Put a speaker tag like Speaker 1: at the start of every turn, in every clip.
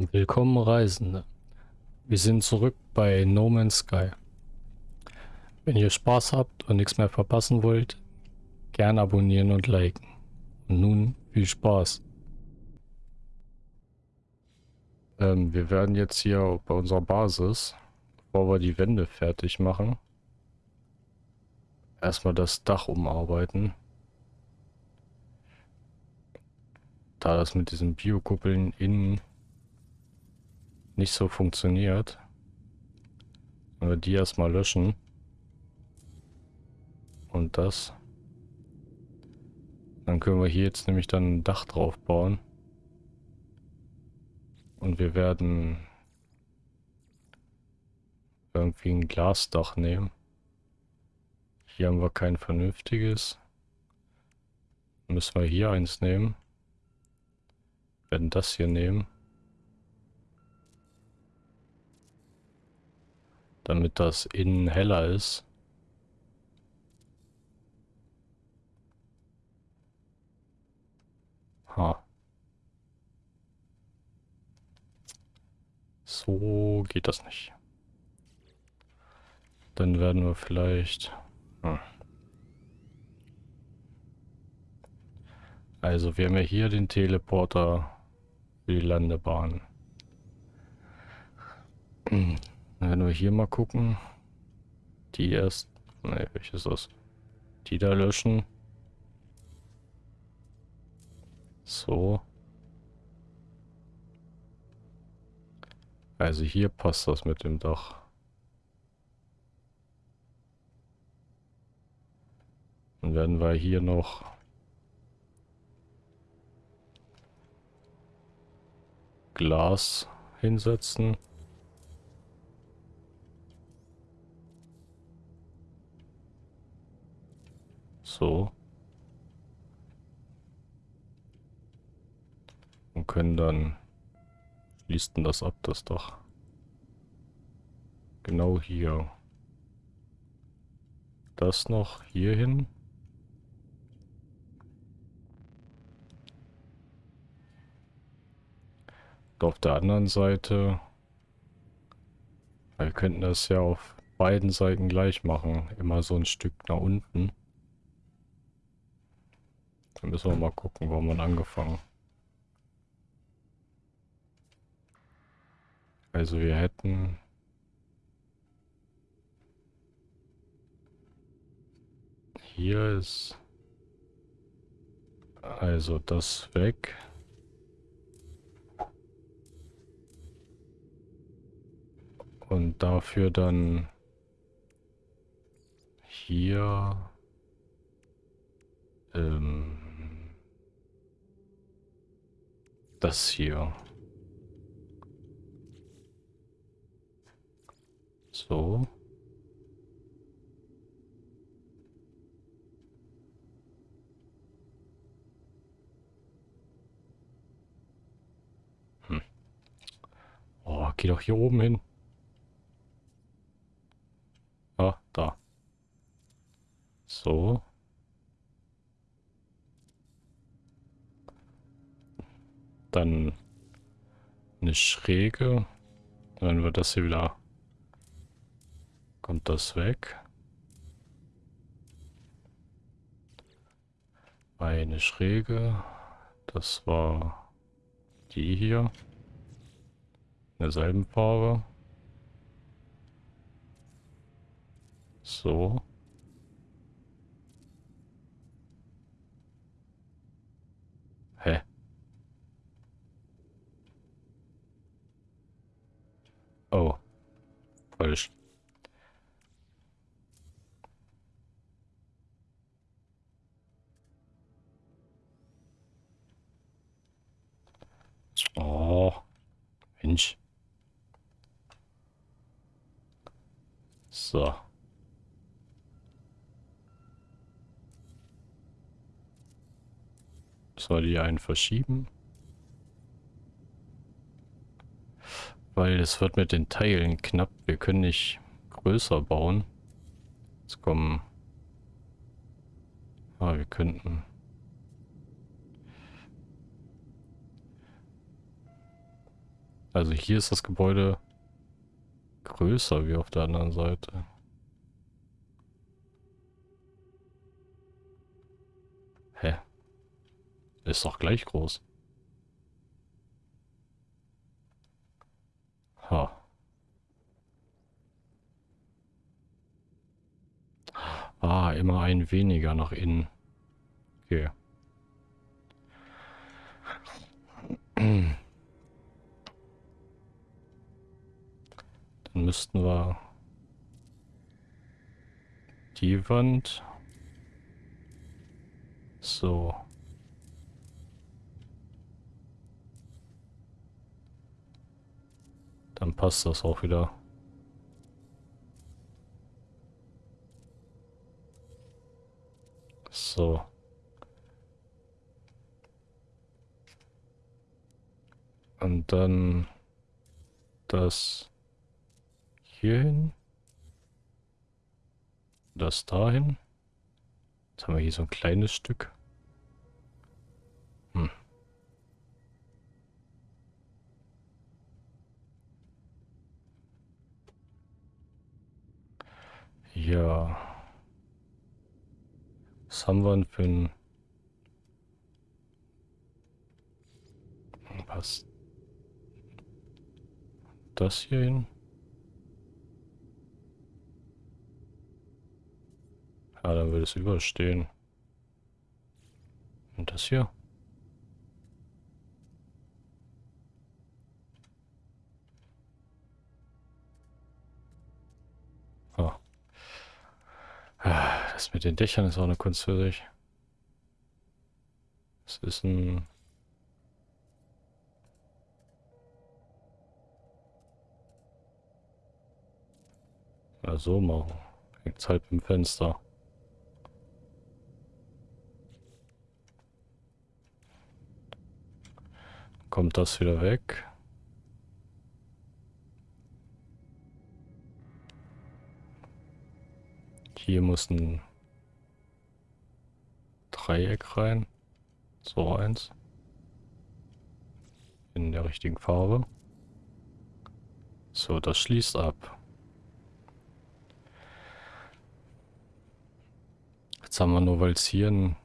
Speaker 1: Willkommen Reisende. Wir sind zurück bei No Man's Sky. Wenn ihr Spaß habt und nichts mehr verpassen wollt, gern abonnieren und liken. Und nun viel Spaß. Ähm, wir werden jetzt hier bei unserer Basis, bevor wir die Wände fertig machen, erstmal das Dach umarbeiten. Da das mit diesen Biokuppeln innen nicht so funktioniert. Wenn wir die erstmal löschen. Und das. Dann können wir hier jetzt nämlich dann ein Dach drauf bauen. Und wir werden irgendwie ein Glasdach nehmen. Hier haben wir kein vernünftiges. Müssen wir hier eins nehmen. Werden das hier nehmen. Damit das innen heller ist. Ha. So geht das nicht. Dann werden wir vielleicht... Hm. Also wir haben ja hier den Teleporter für die Landebahn. Wenn wir hier mal gucken. Die erst... Ne, welches ist das? Die da löschen. So. Also hier passt das mit dem Dach. Dann werden wir hier noch Glas hinsetzen. So. Und können dann schließt denn das ab, das Dach. Genau hier. Das noch hier hin. Und auf der anderen Seite, wir könnten das ja auf beiden Seiten gleich machen. Immer so ein Stück nach unten. Dann müssen wir mal gucken, wo wir angefangen. Also wir hätten... Hier ist... Also das weg. Und dafür dann hier ähm, das hier. So. Hm. Oh, geh doch hier oben hin. Ah, da. So. Dann eine Schräge. Dann wird das hier wieder... Kommt das weg. Eine Schräge. Das war die hier. In derselben Farbe. So. Hä? Oh. Falsch. Oh. Mensch. So. Soll die einen verschieben? Weil es wird mit den Teilen knapp. Wir können nicht größer bauen. Jetzt kommen... Ah, wir könnten... Also hier ist das Gebäude größer wie auf der anderen Seite. Hä? Ist doch gleich groß. Ha. Ah, immer ein weniger nach innen. Okay. Dann müssten wir die Wand so dann passt das auch wieder. So. Und dann das hierhin. Das dahin. Jetzt haben wir hier so ein kleines Stück. Ja. Was haben wir denn für ein... Passt das hier hin? Ja, dann würde es überstehen. Und das hier? Das mit den Dächern ist auch eine Kunst für sich. Das ist ein Ja, so machen. Hängt halb im Fenster. Kommt das wieder weg? Hier muss ein Dreieck rein. So eins. In der richtigen Farbe. So, das schließt ab. Jetzt haben wir nur, weil es hier einen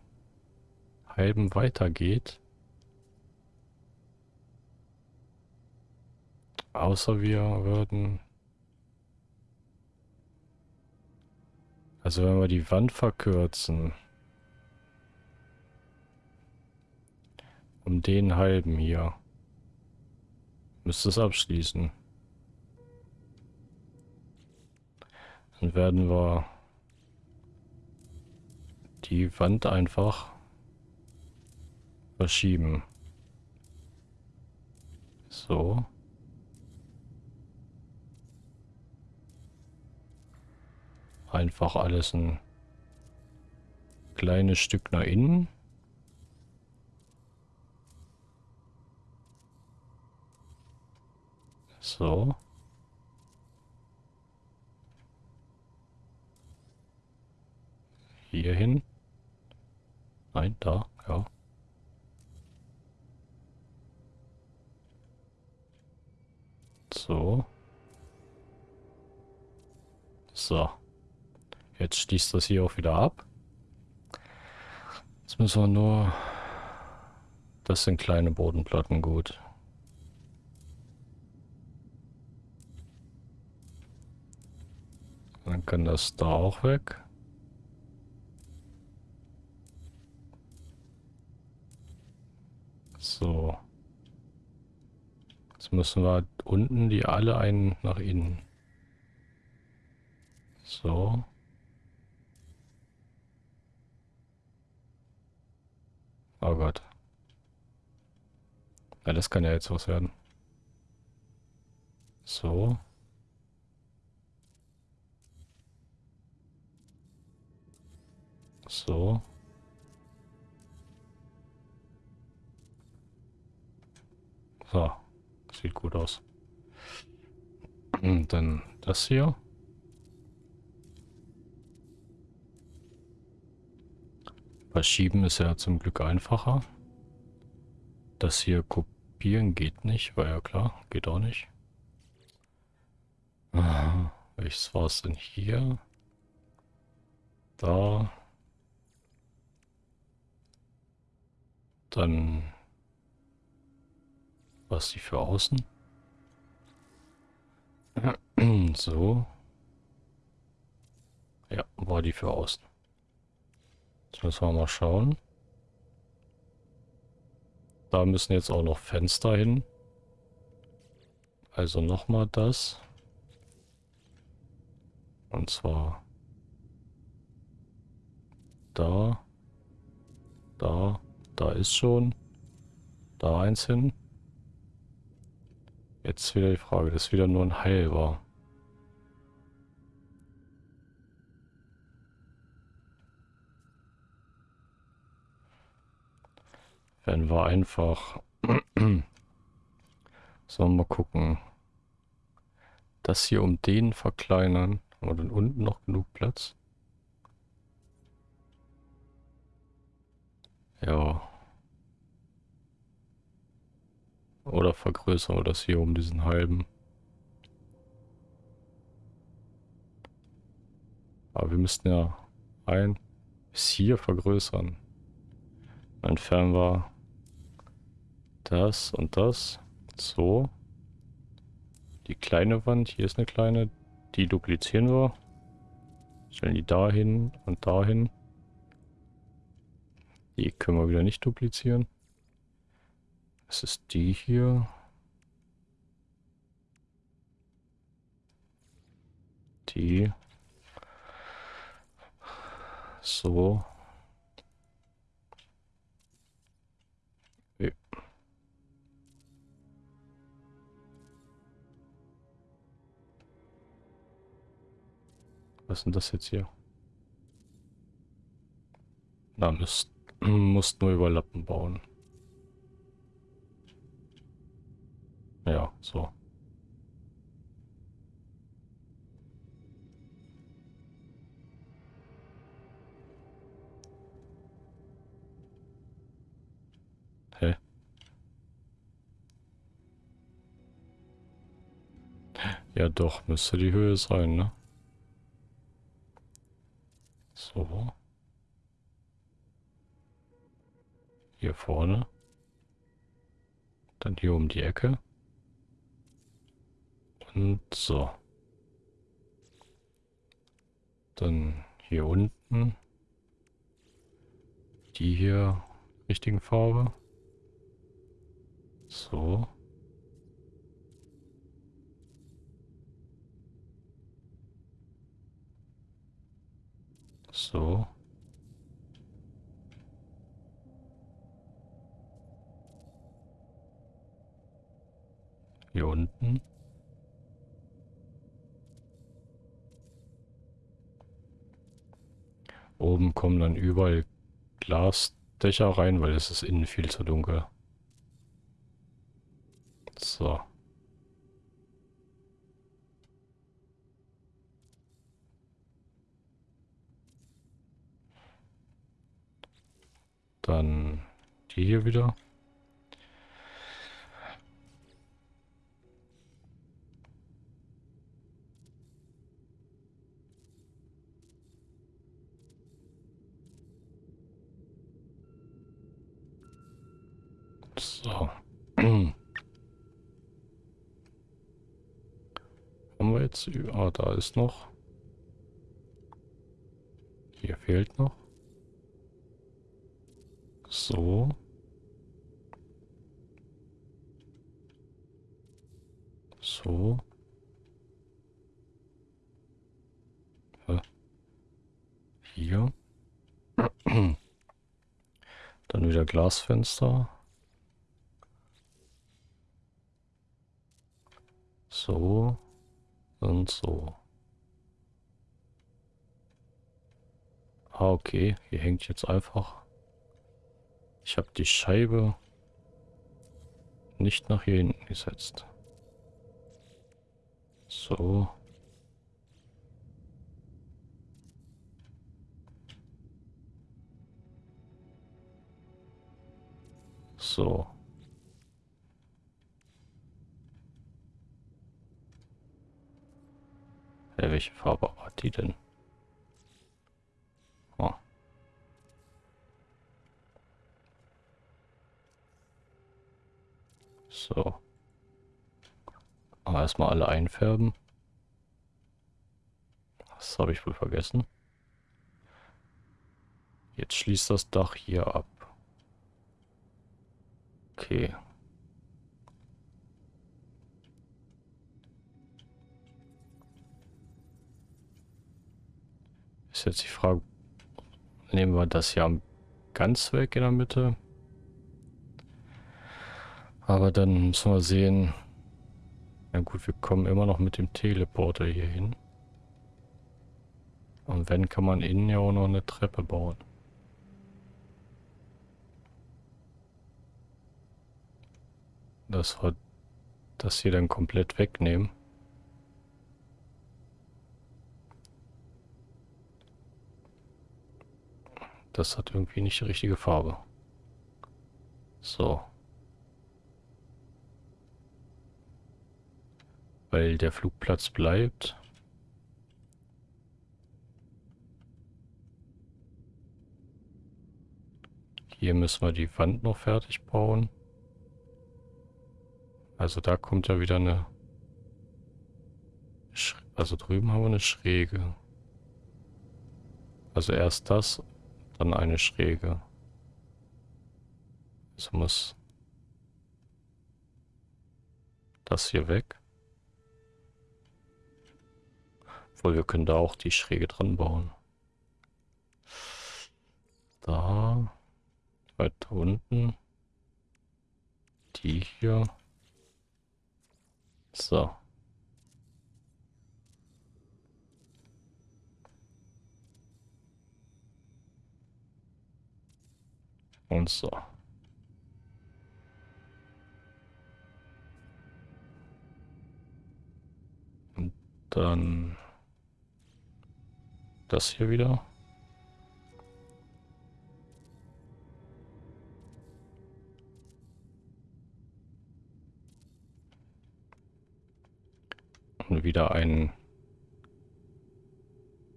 Speaker 1: halben weitergeht. Außer wir würden... Also wenn wir die Wand verkürzen... Um den halben hier. Müsste es abschließen. Dann werden wir die Wand einfach verschieben. So. Einfach alles ein kleines Stück nach innen. So. Hier hin. Nein, da, ja. So. So. Jetzt schließt das hier auch wieder ab. Jetzt müssen wir nur... Das sind kleine Bodenplatten, gut. Dann kann das da auch weg. So. Jetzt müssen wir unten die alle einen nach innen. So. Oh Gott. Ja, das kann ja jetzt was werden. So. So. So, sieht gut aus. Und dann das hier. Verschieben ist ja zum Glück einfacher. Das hier kopieren geht nicht, war ja klar, geht auch nicht. Aha, welches war es denn hier? Da. Dann was die für außen? so. Ja, war die für außen. Jetzt müssen wir mal schauen. Da müssen jetzt auch noch Fenster hin. Also nochmal das. Und zwar da, da, da ist schon, da eins hin. Jetzt wieder die Frage, das ist wieder nur ein halber. Werden wir einfach... Wir mal gucken. Das hier um den verkleinern. Haben wir dann unten noch genug Platz? Ja. Oder vergrößern wir das hier um diesen halben. Aber wir müssten ja ein bis hier vergrößern. Entfernen wir das und das. So. Die kleine Wand, hier ist eine kleine, die duplizieren wir. Stellen die dahin und dahin. Die können wir wieder nicht duplizieren. Das ist die hier. Die. So. Was ist denn das jetzt hier? Na, müsst, musst nur Überlappen bauen. Ja, so. Hä? Ja doch, müsste die Höhe sein, ne? So. Hier vorne. Dann hier um die Ecke. Und so. Dann hier unten. Die hier richtigen Farbe. So. So. Hier unten. Oben kommen dann überall Glasdächer rein, weil es ist innen viel zu dunkel. So. Dann die hier wieder. So. Haben wir jetzt... Ah, da ist noch. Hier fehlt noch. So. So. Hier. Dann wieder Glasfenster. So und so. Ah, okay. Hier hängt jetzt einfach. Ich habe die Scheibe nicht nach hier hinten gesetzt. So. So. Ja, welche Farbe hat die denn? So. Aber erstmal alle einfärben. Das habe ich wohl vergessen. Jetzt schließt das Dach hier ab. Okay. Ist jetzt die Frage, nehmen wir das hier ganz weg in der Mitte? Aber dann müssen wir sehen, na gut, wir kommen immer noch mit dem Teleporter hier hin. Und wenn, kann man innen ja auch noch eine Treppe bauen. Das wir das hier dann komplett wegnehmen. Das hat irgendwie nicht die richtige Farbe. So. Weil der Flugplatz bleibt. Hier müssen wir die Wand noch fertig bauen. Also da kommt ja wieder eine... Sch also drüben haben wir eine Schräge. Also erst das dann eine Schräge. Also muss das hier weg. Obwohl, wir können da auch die Schräge dran bauen. Da. Weiter unten. Die hier. So. Und so. Und dann das hier wieder. Und wieder ein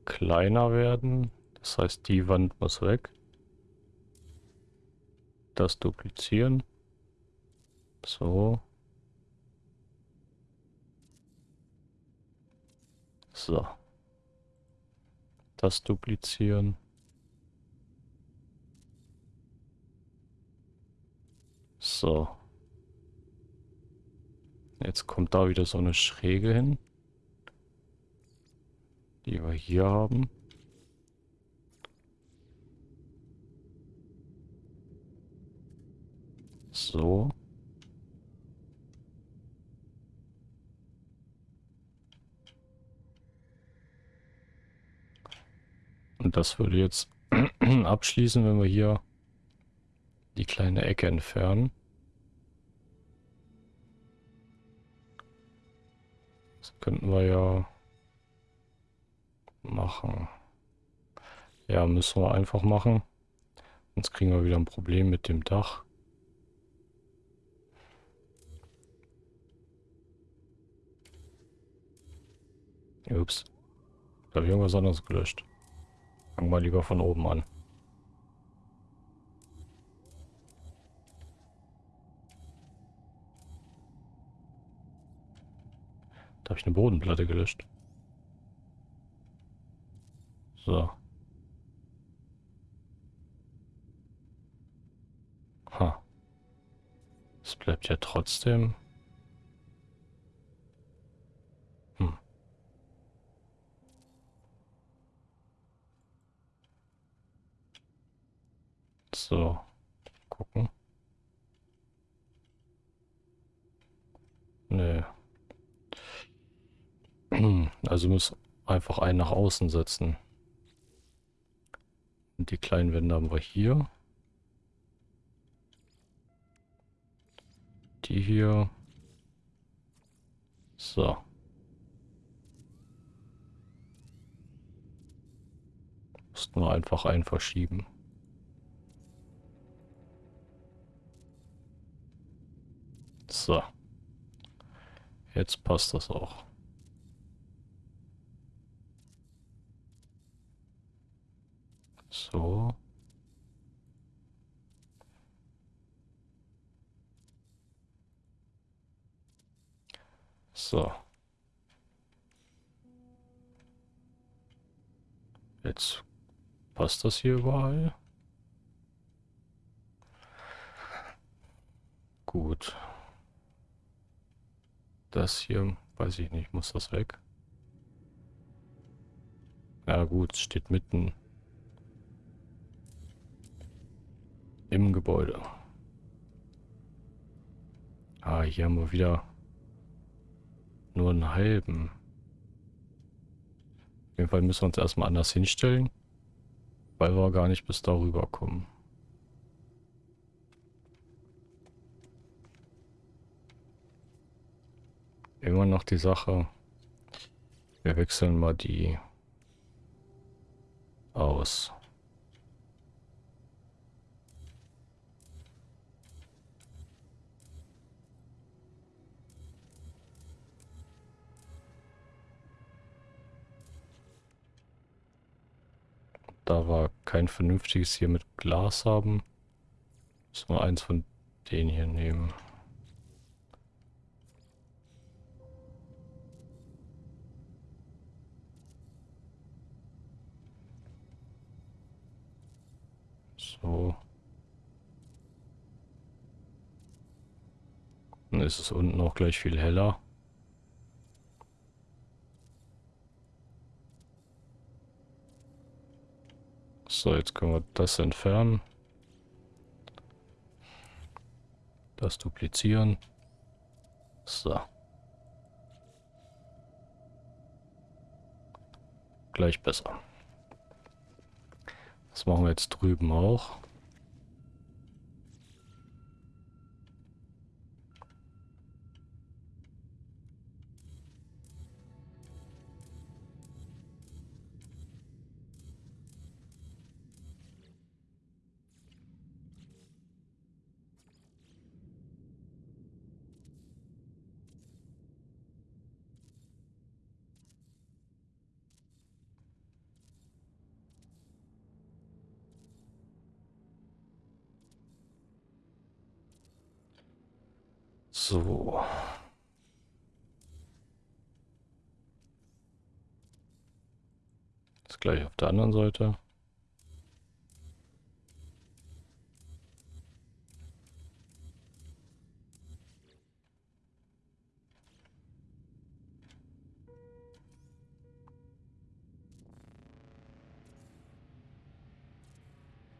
Speaker 1: kleiner werden. Das heißt, die Wand muss weg das duplizieren. So. So. Das duplizieren. So. Jetzt kommt da wieder so eine Schräge hin. Die wir hier haben. So. Und das würde jetzt abschließen, wenn wir hier die kleine Ecke entfernen. Das könnten wir ja machen. Ja, müssen wir einfach machen. Sonst kriegen wir wieder ein Problem mit dem Dach. Ups. Da habe ich irgendwas anderes gelöscht. Fangen wir lieber von oben an. Da habe ich eine Bodenplatte gelöscht. So. Ha. Es bleibt ja trotzdem... So. Gucken. Nö. Also muss einfach einen nach außen setzen. Und die kleinen Wände haben wir hier. Die hier. So. Mussten wir einfach einen verschieben. So. Jetzt passt das auch. So. So. Jetzt passt das hier überall. Gut. Das hier, weiß ich nicht, muss das weg? Ja gut, steht mitten im Gebäude. Ah, hier haben wir wieder nur einen halben. Auf jeden Fall müssen wir uns erstmal anders hinstellen, weil wir gar nicht bis darüber kommen. Immer noch die Sache, wir wechseln mal die aus. Da wir kein vernünftiges hier mit Glas haben, müssen wir eins von denen hier nehmen. So. Dann ist es unten auch gleich viel heller. So, jetzt können wir das entfernen. Das duplizieren. So. Gleich besser. Das machen wir jetzt drüben auch. Gleich auf der anderen Seite.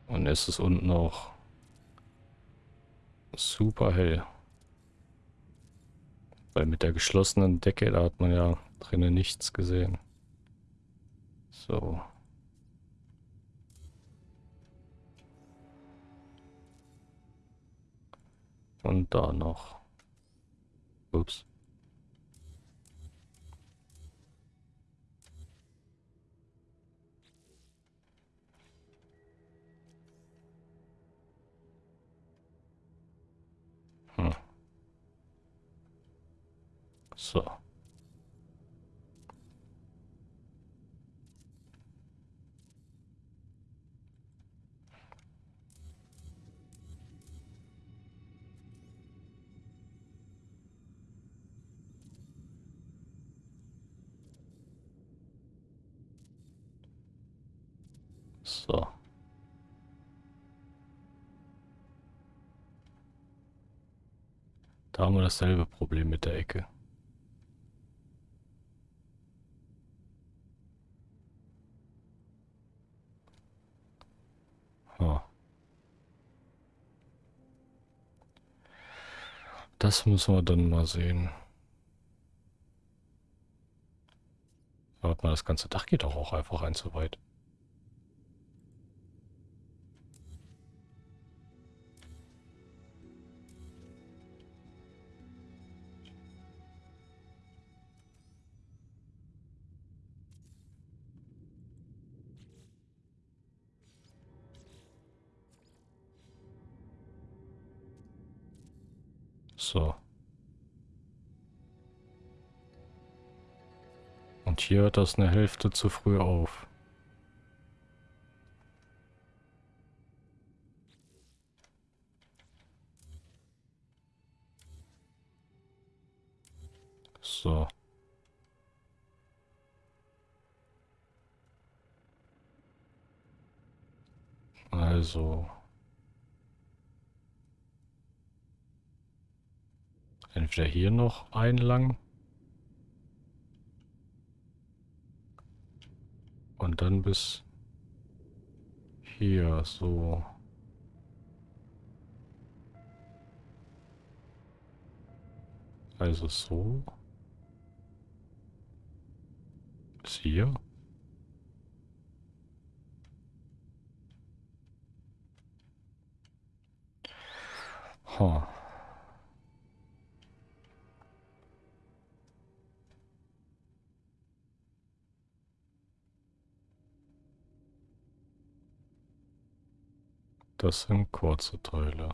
Speaker 1: Und ist es unten auch super hell. Weil mit der geschlossenen Decke, da hat man ja drinnen nichts gesehen. So. Und da noch. Ups. So. So. Da haben wir dasselbe Problem mit der Ecke. Das müssen wir dann mal sehen. Warte mal, das ganze Dach geht doch auch einfach ein zu weit. So. Und hier hört das eine Hälfte zu früh auf. So. Also, Entweder hier noch einlang. Und dann bis hier so. Also so. Bis hier. Huh. Das sind kurze Teile.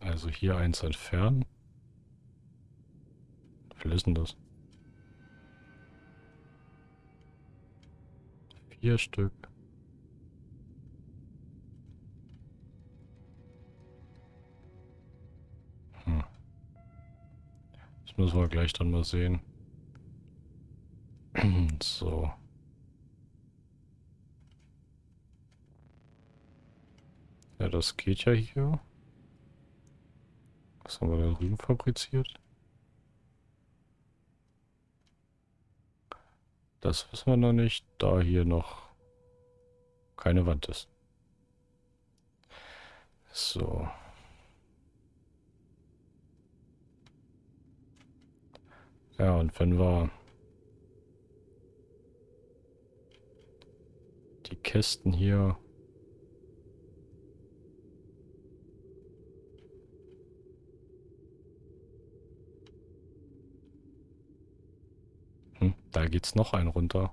Speaker 1: Also hier eins entfernen. Wie ist denn das? Vier Stück. Hm. Das müssen wir gleich dann mal sehen. so. Ja, das geht ja hier. Was haben wir da drüben fabriziert? Das wissen wir noch nicht, da hier noch keine Wand ist. So. Ja, und wenn wir die Kästen hier Hm, da geht's noch ein runter.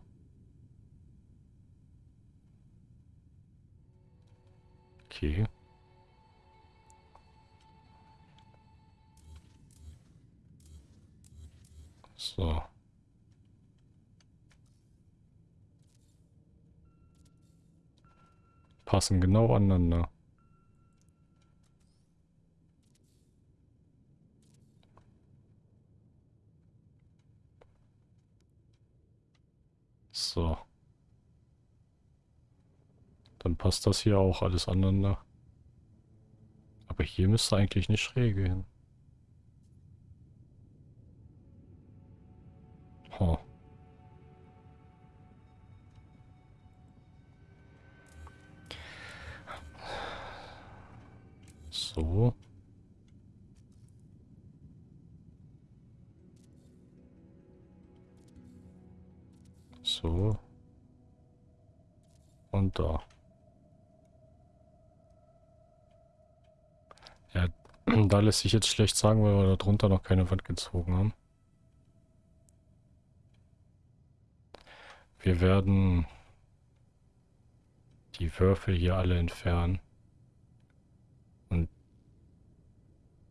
Speaker 1: Okay. So. Passen genau aneinander. So. Dann passt das hier auch alles aneinander. Aber hier müsste eigentlich nicht schräge hin. Huh. So. So. Und da. Ja, da lässt sich jetzt schlecht sagen, weil wir darunter noch keine Wand gezogen haben. Wir werden die Würfel hier alle entfernen. Und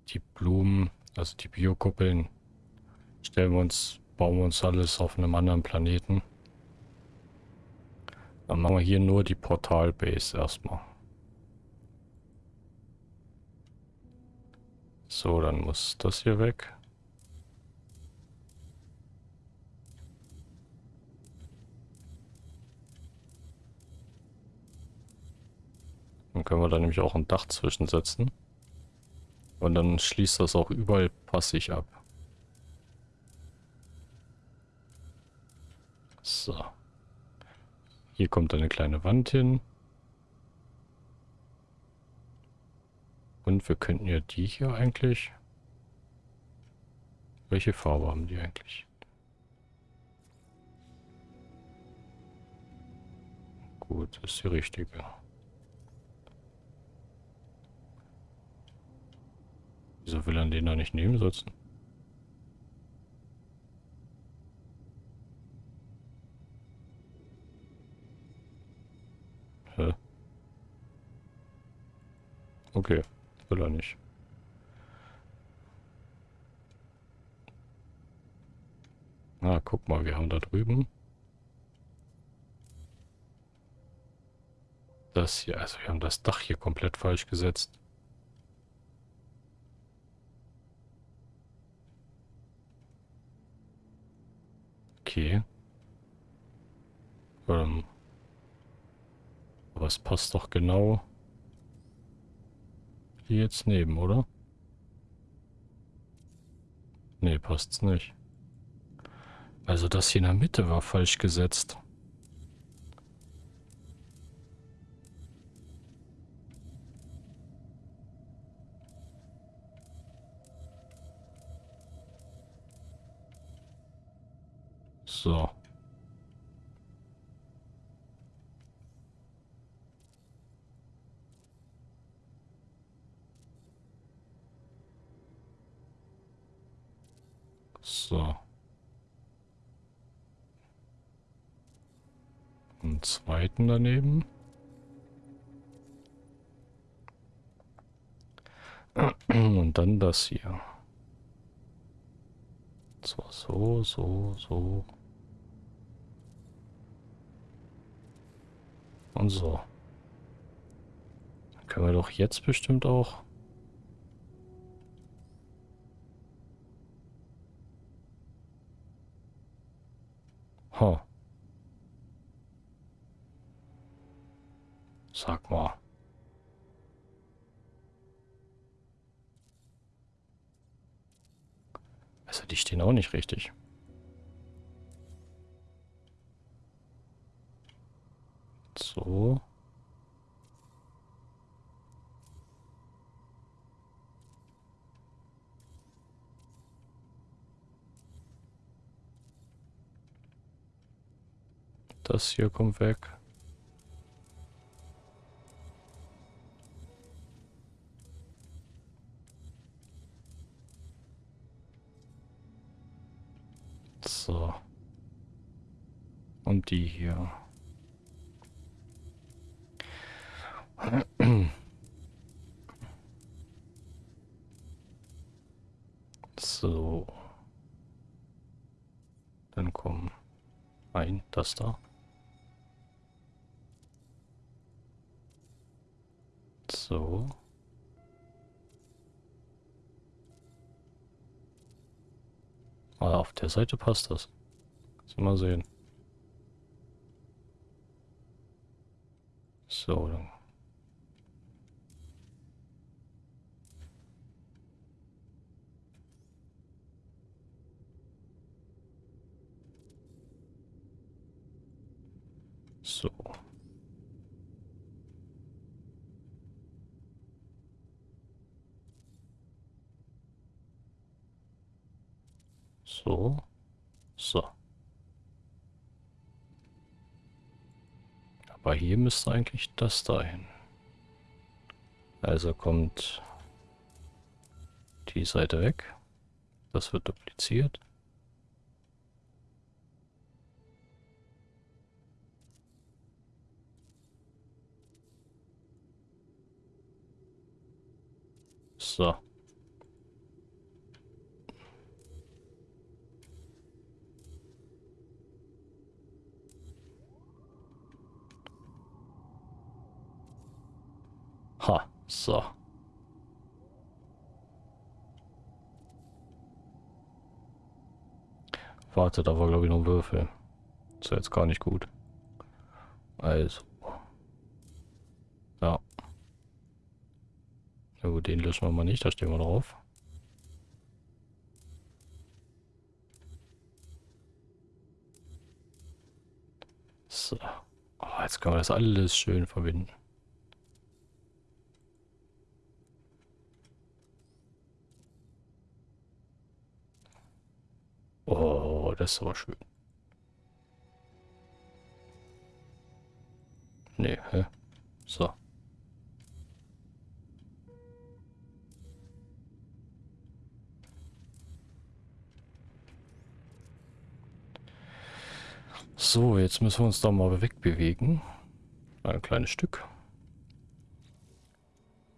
Speaker 1: die Blumen, also die Biokuppeln, stellen wir uns, bauen wir uns alles auf einem anderen Planeten. Dann machen wir hier nur die Portal-Base erstmal. So, dann muss das hier weg. Dann können wir da nämlich auch ein Dach zwischensetzen. Und dann schließt das auch überall passig ab. So. Hier kommt eine kleine Wand hin. Und wir könnten ja die hier eigentlich... Welche Farbe haben die eigentlich? Gut, ist die richtige. Wieso will er den da nicht nebensetzen? Hä? Okay, will er nicht. Na, guck mal, wir haben da drüben. Das hier, also wir haben das Dach hier komplett falsch gesetzt. Okay. Ähm, es passt doch genau hier jetzt neben, oder? Nee, passt's nicht. Also das hier in der Mitte war falsch gesetzt. So. Einen zweiten daneben. Und dann das hier. Zwar so, so, so. Und so. Dann können wir doch jetzt bestimmt auch... Ha. Sag mal. Also die stehen auch nicht richtig. So. Das hier kommt weg. Und die hier. So. Dann kommen ein, das da. So. Ah, auf der Seite passt das. Mal sehen. So, So. So. So. Aber hier müsste eigentlich das dahin. Also kommt die Seite weg. Das wird dupliziert. So. Ha, so. Warte, da war glaube ich noch Würfel. Ist ja jetzt gar nicht gut. Also. Ja. Na gut, den löschen wir mal nicht, da stehen wir drauf. So. Oh, jetzt können wir das alles schön verbinden. Oh, das ist aber schön. Nee, hä? So. So, jetzt müssen wir uns da mal wegbewegen. Ein kleines Stück.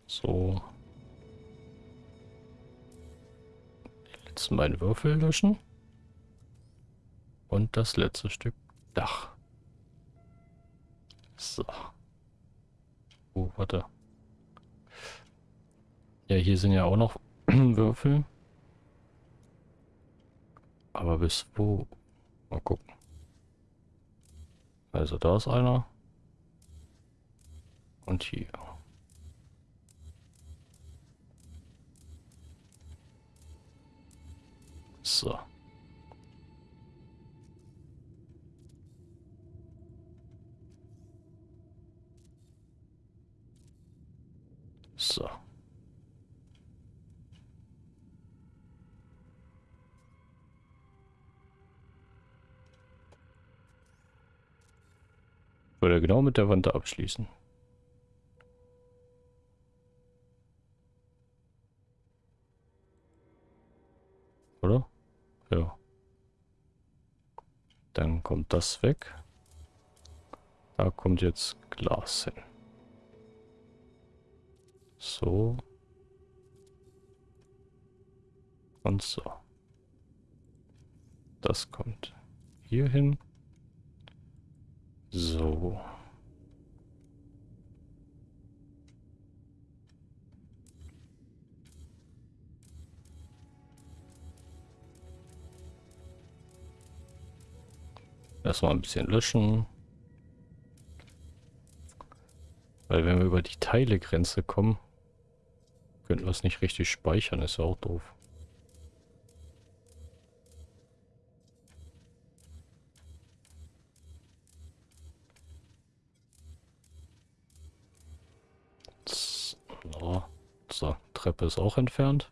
Speaker 1: So. Die letzten beiden Würfel löschen. Und das letzte Stück Dach. So. Oh, warte. Ja, hier sind ja auch noch Würfel. Aber bis wo? Mal gucken. Also da ist einer. Und hier. So. So. Würde genau mit der Wand abschließen. Oder? Ja. Dann kommt das weg. Da kommt jetzt Glas hin. So. Und so. Das kommt hier hin. So. Erstmal ein bisschen löschen. Weil wenn wir über die Teilegrenze kommen, könnten wir es nicht richtig speichern, ist ja auch doof. So, Treppe ist auch entfernt.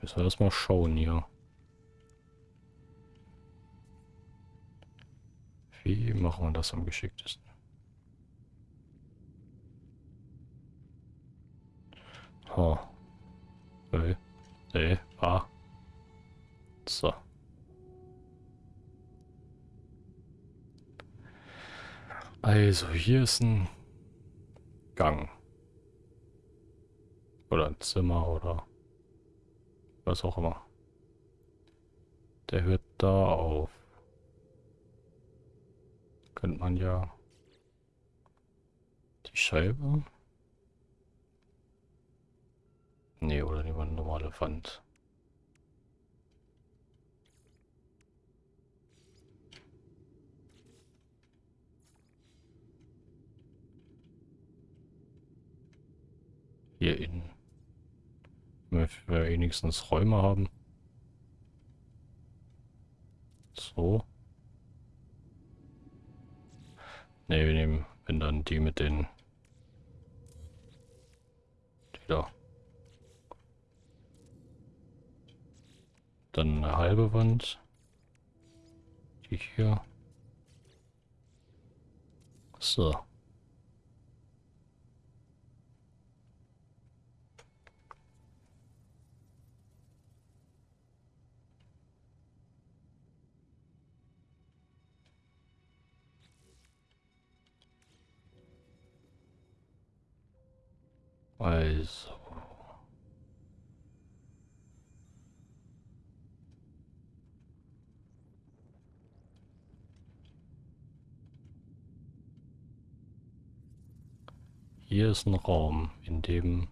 Speaker 1: Müssen wir erstmal schauen hier. Wie machen wir das am geschicktesten? Oh. Nee. Nee. Ah. So. Also, hier ist ein Gang. Oder ein Zimmer oder was auch immer. Der hört da auf. Könnte man ja die Scheibe. Nee, oder lieber eine normale Wand. Hier innen. Wenn wir wenigstens Räume haben. So. Ne, wir nehmen, wenn dann die mit den... Die da. Dann eine halbe Wand. Die hier. So. Also. Hier ist ein Raum, in dem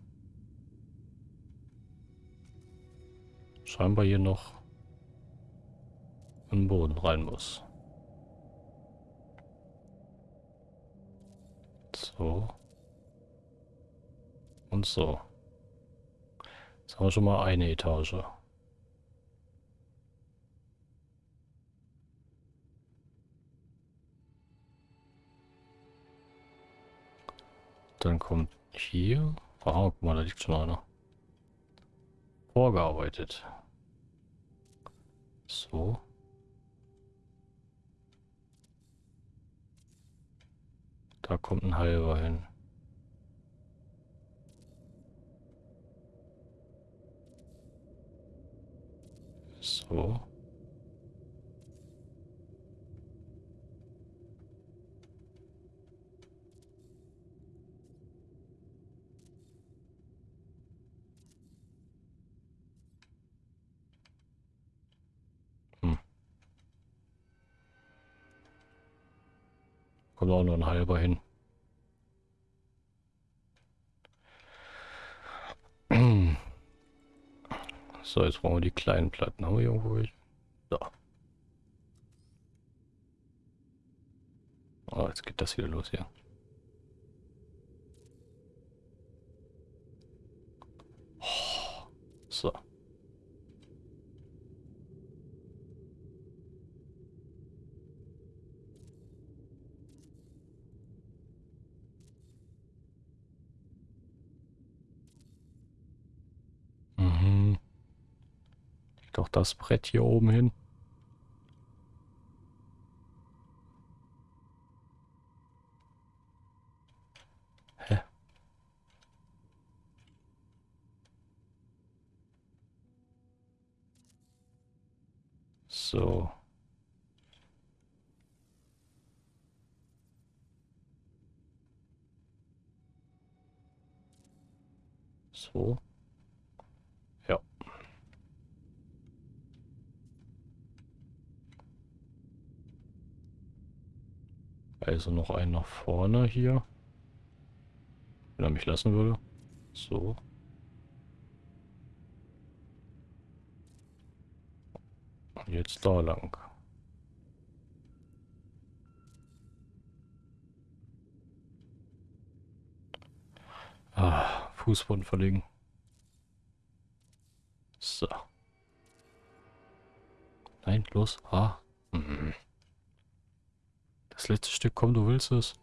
Speaker 1: scheinbar hier noch ein Boden rein muss. So. Und so. Jetzt haben wir schon mal eine Etage. Dann kommt hier... Ah, guck mal, da liegt schon einer. Vorgearbeitet. So. Da kommt ein halber hin. So. Hm. Kommt auch nur ein halber hin. So, jetzt brauchen wir die kleinen Platten. Haben wir irgendwo welche? Da. Oh, jetzt geht das wieder los hier. So. Mhm. Doch das Brett hier oben hin. So. So. Ja. Also noch einen nach vorne hier. Wenn er mich lassen würde. So. Jetzt da lang. Ah, Fußboden verlegen. So. Nein, los. Ah. Mhm. Das letzte Stück, komm, du willst es.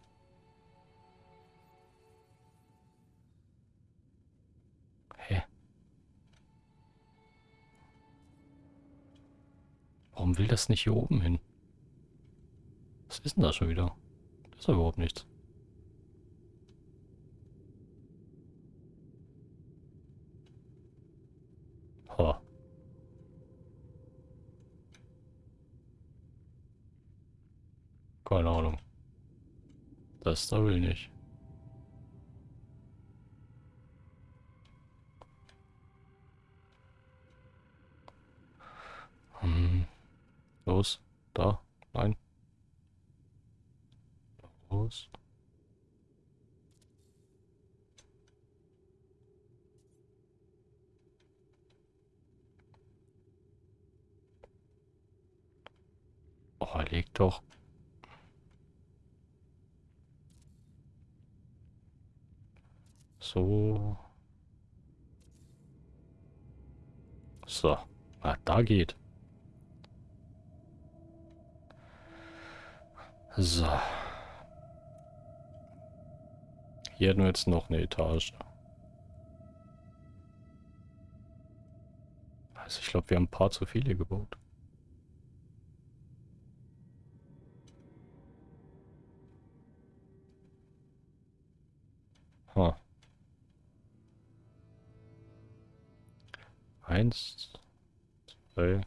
Speaker 1: Warum will das nicht hier oben hin? Was ist denn da schon wieder? Das ist ja überhaupt nichts. Ha. Keine Ahnung. Das da will nicht. Los. Da. Nein. Los. Oh, leg doch. So. So. Ah, da geht. So. Hier hätten wir jetzt noch eine Etage. Also ich glaube, wir haben ein paar zu viele gebaut. Huh. Eins, zwei,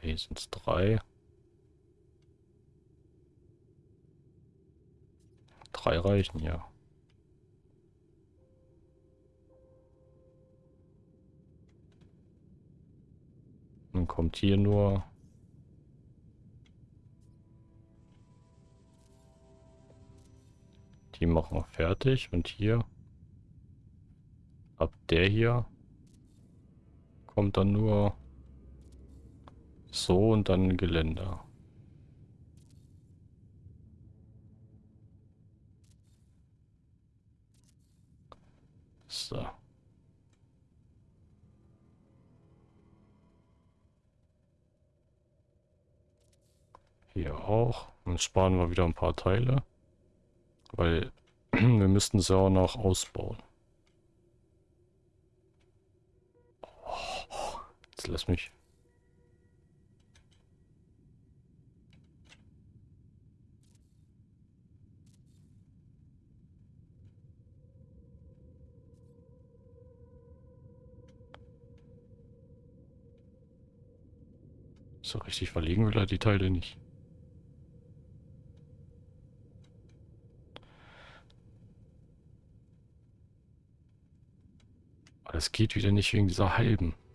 Speaker 1: hier sind es drei. Drei reichen, ja. Dann kommt hier nur... Die machen wir fertig und hier... Ab der hier kommt dann nur so und dann Geländer. So. Hier auch. Dann sparen wir wieder ein paar Teile. Weil wir müssten sie auch noch ausbauen. Lass mich So richtig verlegen will er die Teile nicht. Das geht wieder nicht wegen dieser halben.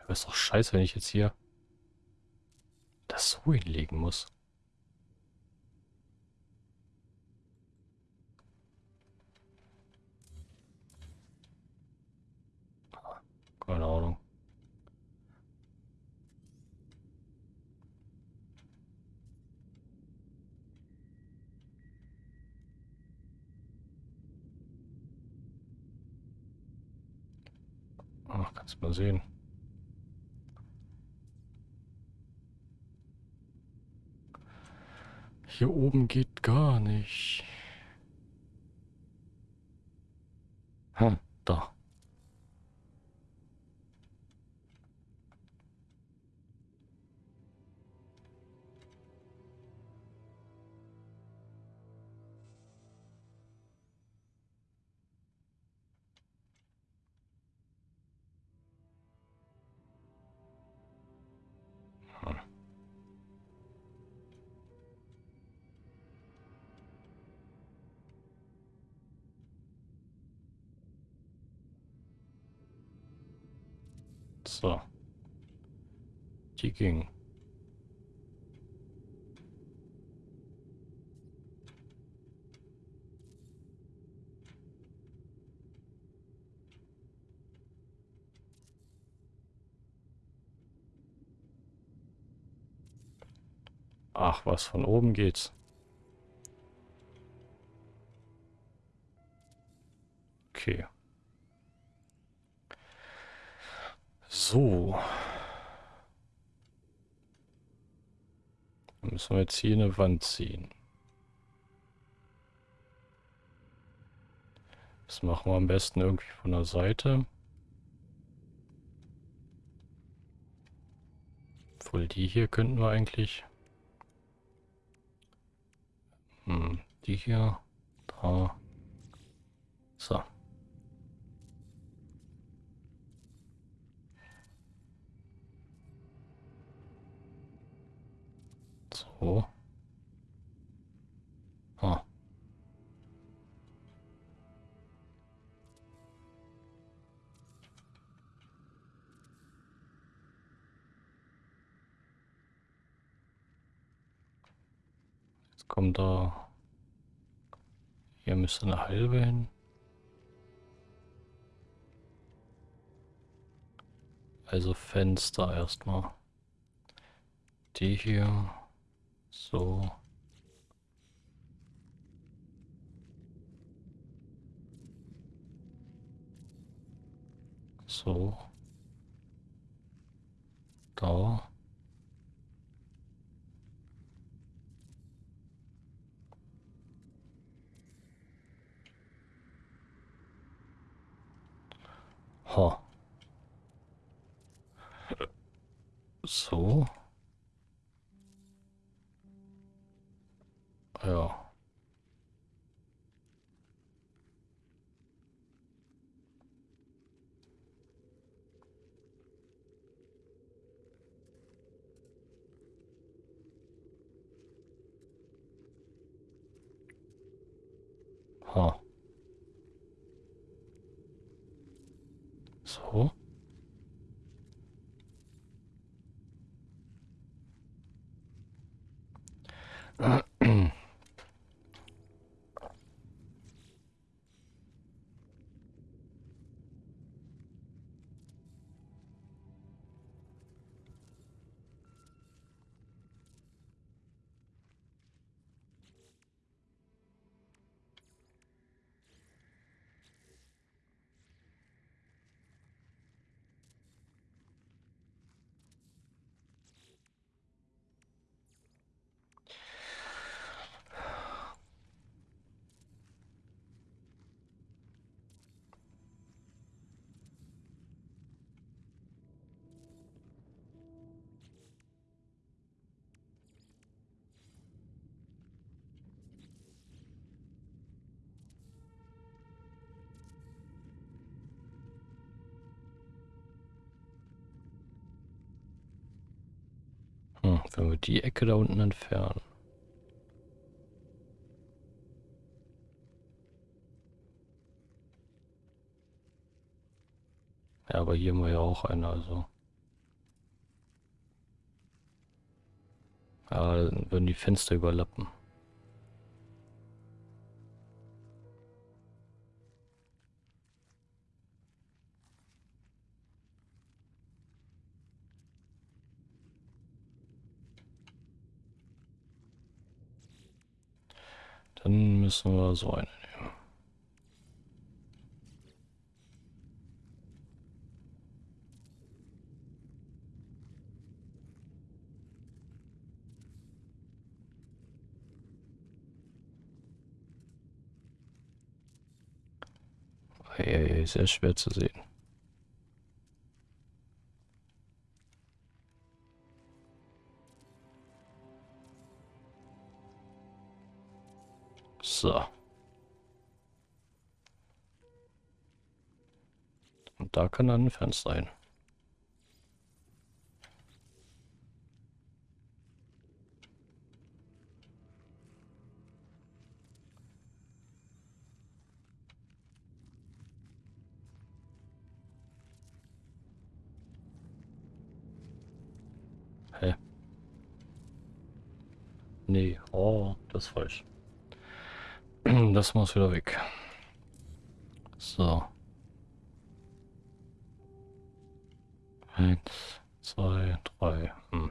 Speaker 1: Aber ist doch scheiße, wenn ich jetzt hier das so hinlegen muss. Ach, kannst mal sehen. Hier oben geht gar nicht. Hm, da. So. Die ging. Ach, was von oben geht's. Okay. So. Dann müssen wir jetzt hier eine Wand ziehen. Das machen wir am besten irgendwie von der Seite. Obwohl die hier könnten wir eigentlich... Hm, die hier, da. So. So. Ah. Jetzt kommt da... Hier müsste eine halbe hin. Also Fenster erstmal. Die hier. So. So. Da. Wenn wir die Ecke da unten entfernen. Ja, aber hier haben wir ja auch eine, also. Ja, dann würden die Fenster überlappen. Dann müssen wir so eine nehmen. Ei, ei, ei, sehr schwer zu sehen. Da kann dann ein Fenster rein. Hä? Nee, oh, das ist falsch. Das muss wieder weg. So. Eins, zwei, drei. Hm.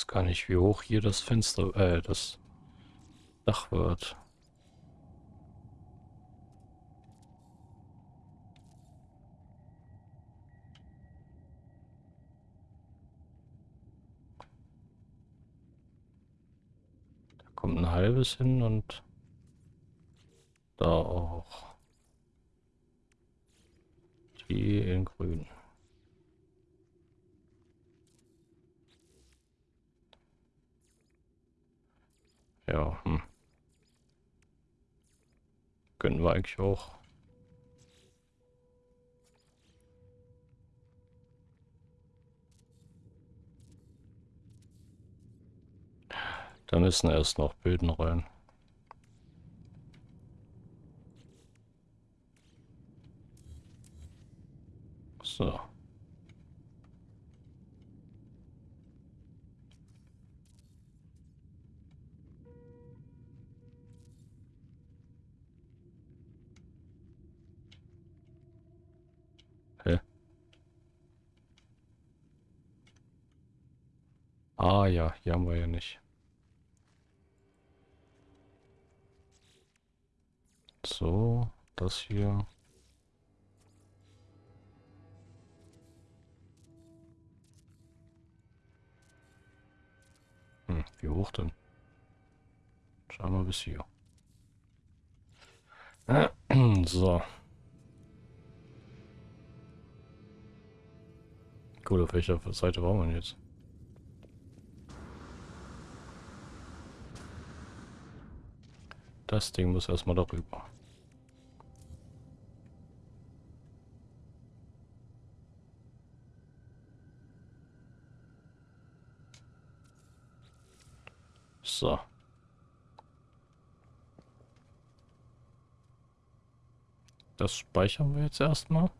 Speaker 1: Weiß gar nicht, wie hoch hier das Fenster, äh, das Dach wird. Da kommt ein halbes hin und da auch. Die in grün. Ja, hm. Gönnen wir eigentlich auch. Da müssen erst noch Böden rein. So. Ah ja, hier haben wir ja nicht. So, das hier. Hm, wie hoch denn? Schauen wir bis hier. So. Gut, auf welcher Seite waren wir jetzt? Das Ding muss erstmal darüber. So. Das speichern wir jetzt erstmal.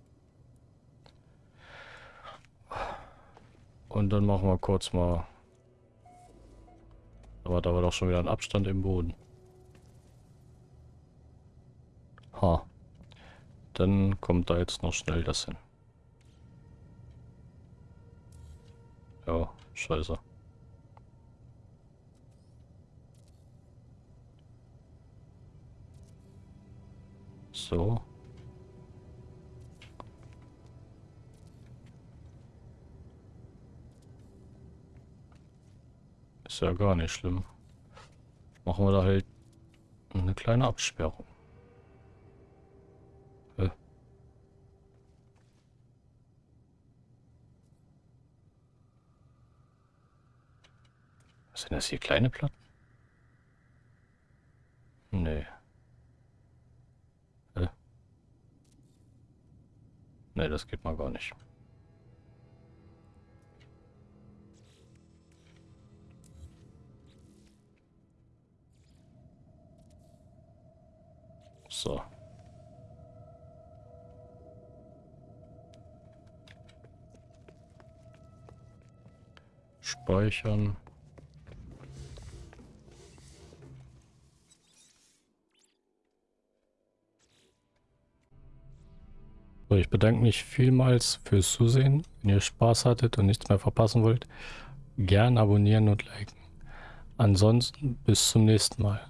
Speaker 1: Und dann machen wir kurz mal... Da war doch schon wieder ein Abstand im Boden. Ha. Dann kommt da jetzt noch schnell das hin. Ja, scheiße. So. Ist ja gar nicht schlimm. Machen wir da halt eine kleine Absperrung. Hä? Sind das hier kleine Platten? Nee. Hä? Nee, das geht mal gar nicht. So. Speichern. So, ich bedanke mich vielmals fürs Zusehen. Wenn ihr Spaß hattet und nichts mehr verpassen wollt, gern abonnieren und liken. Ansonsten bis zum nächsten Mal.